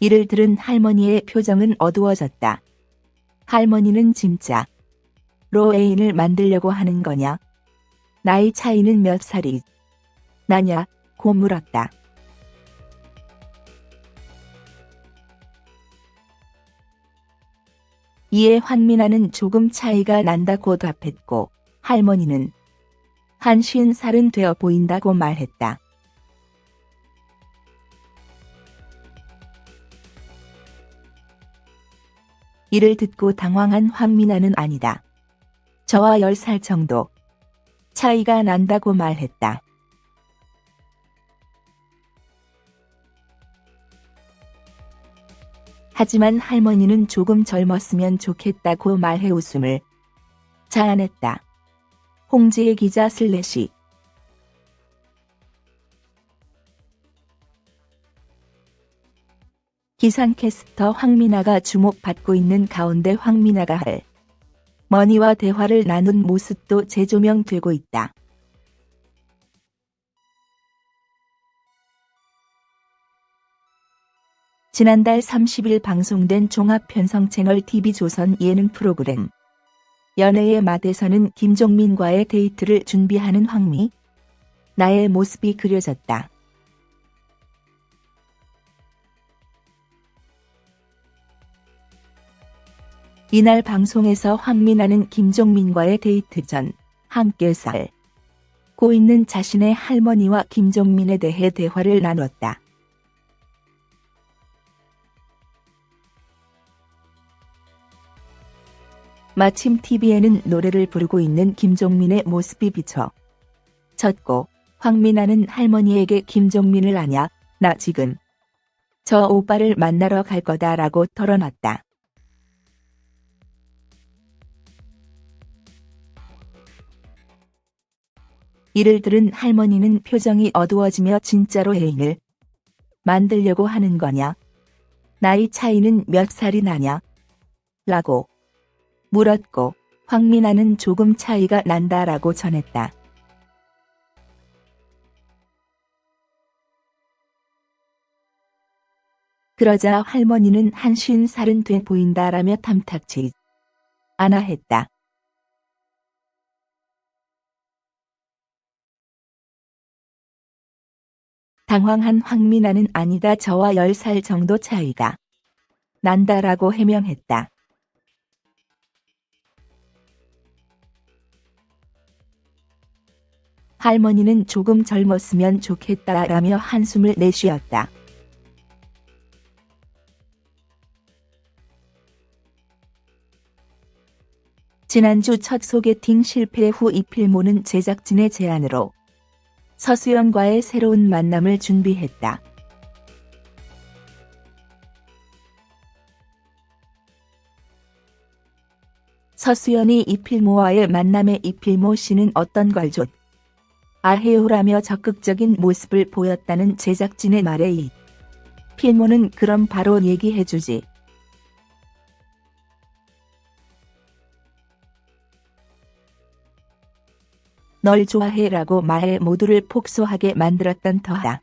이를 들은 할머니의 표정은 어두워졌다. 할머니는 진짜 로에인을 만들려고 하는 거냐? 나이 차이는 몇 살이 나냐? 고 물었다. 이에 황민아는 조금 차이가 난다고 답했고 할머니는 한 쉰 살은 되어 보인다고 말했다. 이를 듣고 당황한 황민아는 아니다. 저와 10살 정도 차이가 난다고 말했다. 하지만 할머니는 조금 젊었으면 좋겠다고 말해 웃음을 자아냈다. 홍지의 기자 슬래시 기상캐스터 황민아가 주목받고 있는 가운데 황민아가 할 머니와 대화를 나눈 모습도 재조명되고 있다. 지난달 30일 방송된 종합편성 채널 TV조선 예능 프로그램 연애의 맛에서는 김종민과의 데이트를 준비하는 황미 나의 모습이 그려졌다. 이날 방송에서 황민아는 김종민과의 데이트 전 함께 살고 있는 자신의 할머니와 김종민에 대해 대화를 나눴다. 마침 TV에는 노래를 부르고 있는 김종민의 모습이 비쳐 졌고 황민아는 할머니에게 김종민을 아냐? 나 지금 저 오빠를 만나러 갈 거다라고 털어놨다. 이를 들은 할머니는 표정이 어두워지며 진짜로 애인을 만들려고 하는 거냐? 나이 차이는 몇 살이 나냐? 라고 물었고 황민아는 조금 차이가 난다라고 전했다. 그러자 할머니는 한 쉰 살은 돼 보인다라며 탐탁치 않아 했다. 당황한 황민아는 아니다 저와 10살 정도 차이가 난다라고 해명했다. 할머니는 조금 젊었으면 좋겠다라며 한숨을 내쉬었다. 지난주 첫 소개팅 실패 후 이필모는 제작진의 제안으로 서수연과의 새로운 만남을 준비했다. 서수연이 이필모와의 만남에 이필모 씨는 어떤 걸 줬? 아해요라며 적극적인 모습을 보였다는 제작진의 말에 이 필모는 그럼 바로 얘기해주지. 널 좋아해라고 말해 모두를 폭소하게 만들었던 터하.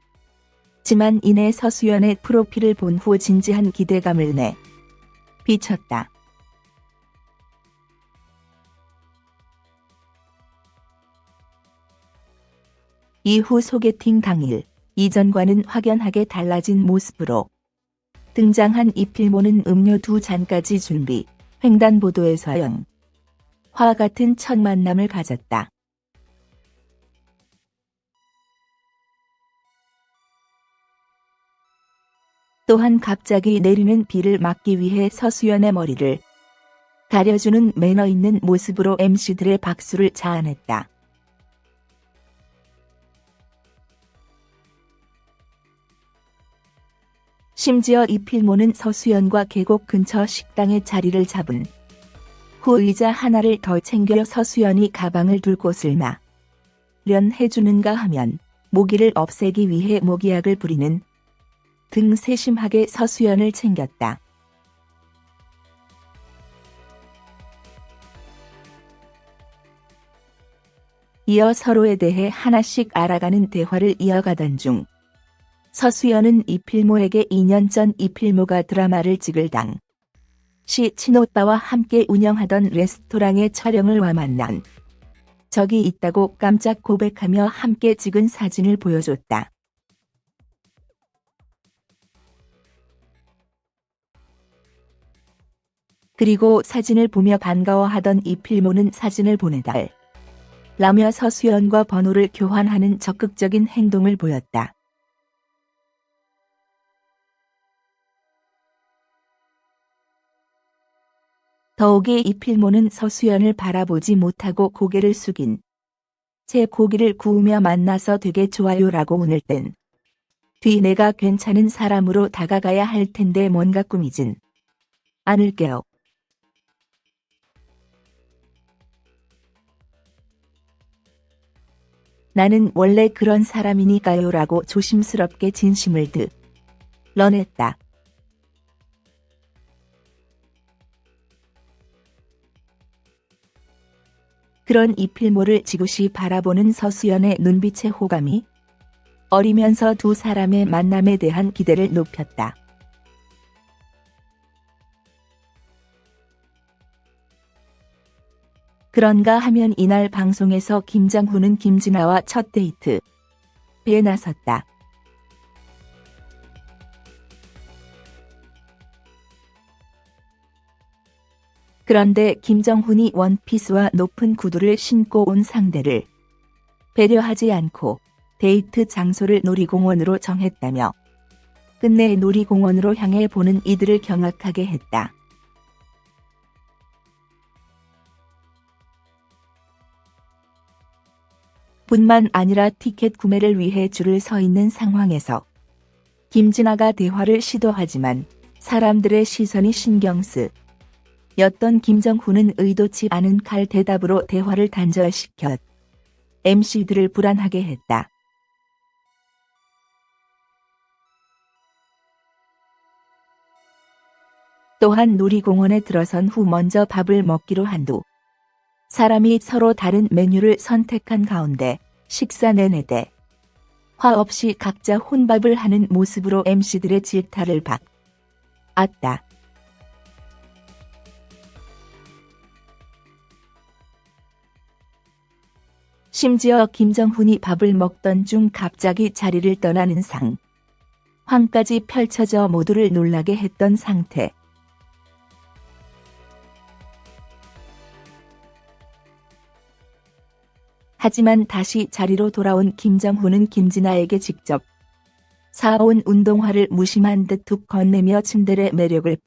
지만 이내 서수연의 프로필을 본 후 진지한 기대감을 내 비쳤다. 이후 소개팅 당일 이전과는 확연하게 달라진 모습으로 등장한 이필모는 음료 두 잔까지 준비, 횡단보도에서 영. 화 같은 첫 만남을 가졌다. 또한 갑자기 내리는 비를 막기 위해 서수연의 머리를 가려주는 매너 있는 모습으로 MC들의 박수를 자아냈다. 심지어 이필모는 서수연과 계곡 근처 식당에 자리를 잡은 후 의자 하나를 더 챙겨 서수연이 가방을 둘 곳을 마련 해주는가 하면 모기를 없애기 위해 모기약을 부리는 등 세심하게 서수연을 챙겼다. 이어 서로에 대해 하나씩 알아가는 대화를 이어가던 중 서수연은 이필모에게 2년 전 이필모가 드라마를 찍을 당. 시 친오빠와 함께 운영하던 레스토랑의 촬영을 와 만난 적이 있다고 깜짝 고백하며 함께 찍은 사진을 보여줬다. 그리고 사진을 보며 반가워하던 이필모는 사진을 보내달. 라며 서수연과 번호를 교환하는 적극적인 행동을 보였다. 더욱이 이필모는 서수연을 바라보지 못하고 고개를 숙인 제 고기를 구우며 만나서 되게 좋아요라고 운을 땐뒤 내가 괜찮은 사람으로 다가가야 할 텐데 뭔가 꾸미진 않을게요. 나는 원래 그런 사람이니까요 라고 조심스럽게 진심을 드러냈다. 그런 이필모를 지그시 바라보는 서수연의 눈빛의 호감이 어리면서 두 사람의 만남에 대한 기대를 높였다. 그런가 하면 이날 방송에서 김장훈은 김진아와 첫 데이트 배에 나섰다. 그런데 김정훈이 원피스와 높은 구두를 신고 온 상대를 배려하지 않고 데이트 장소를 놀이공원으로 정했다며 끝내 놀이공원으로 향해 보는 이들을 경악하게 했다. 뿐만 아니라 티켓 구매를 위해 줄을 서 있는 상황에서 김진아가 대화를 시도하지만 사람들의 시선이 신경 쓰 였던 김정훈은 의도치 않은 칼 대답으로 대화를 단절시켰 MC들을 불안하게 했다. 또한 놀이공원에 들어선 후 먼저 밥을 먹기로 한두 사람이 서로 다른 메뉴를 선택한 가운데 식사 내내 대. 화 없이 각자 혼밥을 하는 모습으로 MC들의 질타를 받 았다. 심지어 김정훈이 밥을 먹던 중 갑자기 자리를 떠나는 상. 황까지 펼쳐져 모두를 놀라게 했던 상태. 하지만 다시 자리로 돌아온 김정훈은 김진아에게 직접 사온 운동화를 무심한 듯 툭 건네며 침대의 매력을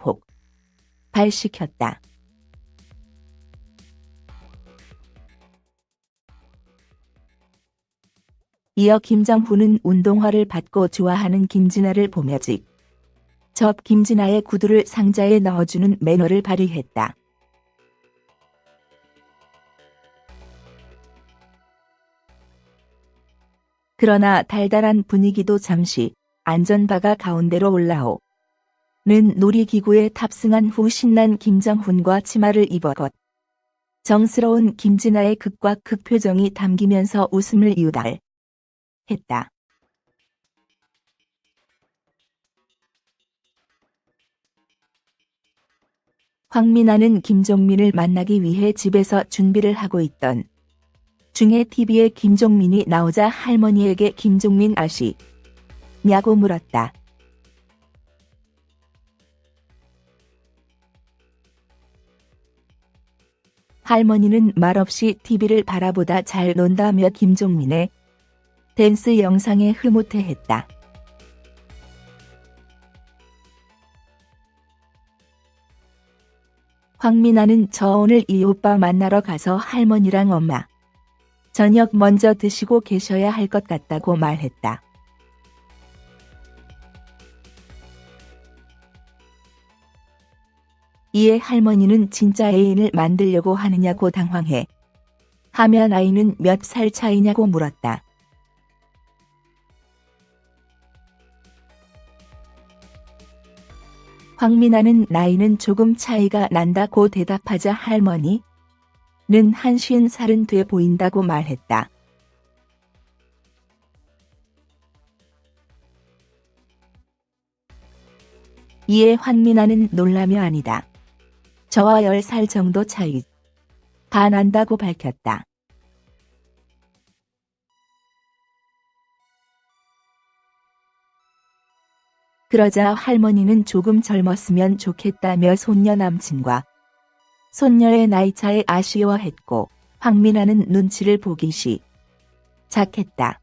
폭발시켰다. 이어 김정훈은 운동화를 받고 좋아하는 김진아를 보며 직 접 김진아의 구두를 상자에 넣어주는 매너를 발휘했다. 그러나 달달한 분위기도 잠시 안전바가 가운데로 올라오. 는 놀이기구에 탑승한 후 신난 김정훈과 치마를 입어 것. 정스러운 김진아의 극과 극 표정이 담기면서 웃음을 이유달. 했다. 황민아는 김종민을 만나기 위해 집에서 준비를 하고 있던 중에 TV에 김종민이 나오자 할머니에게 김종민 아시 냐고 물었다. 할머니는 말없이 TV를 바라보다 잘 논다며 김종민의 댄스 영상에 흐뭇해했다. 황민아는 저 오늘 이 오빠 만나러 가서 할머니랑 엄마 저녁 먼저 드시고 계셔야 할 것 같다고 말했다. 이에 할머니는 진짜 애인을 만들려고 하느냐고 당황해 하면 아이는 몇 살 차이냐고 물었다. 황민아는 나이는 조금 차이가 난다고 대답하자 할머니 는 한쉰 살은 돼 보인다고 말했다. 이에 황민아는 놀라며 아니다. 저와 10살 정도 차이. 반한다고 밝혔다. 그러자 할머니는 조금 젊었으면 좋겠다며 손녀 남친과 손녀의 나이 차에 아쉬워했고 황민아는 눈치를 보기 시작했다.